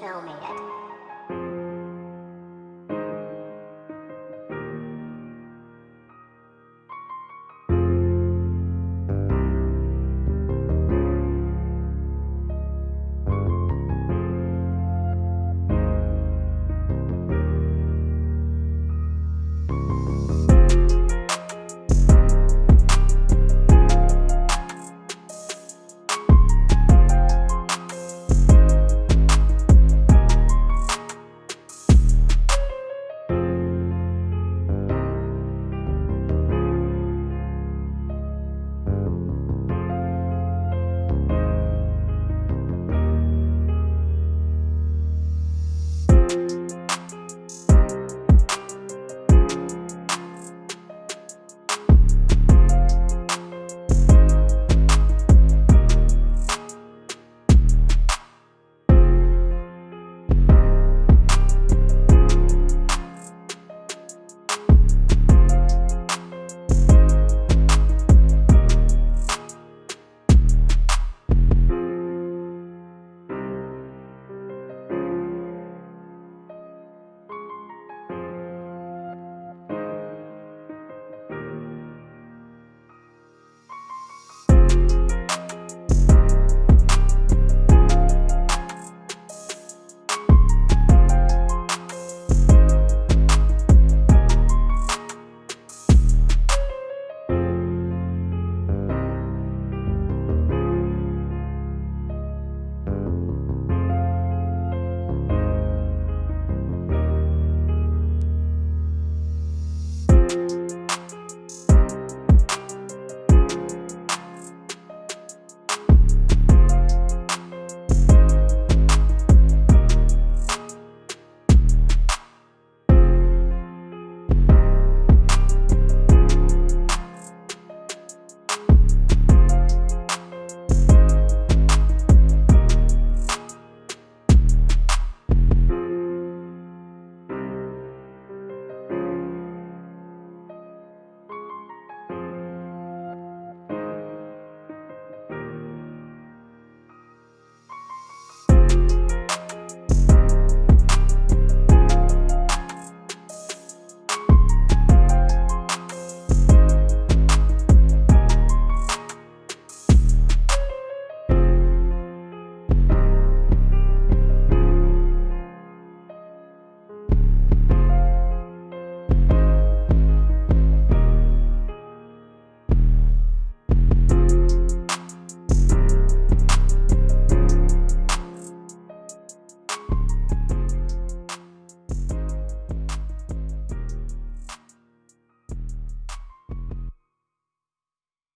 tell me it.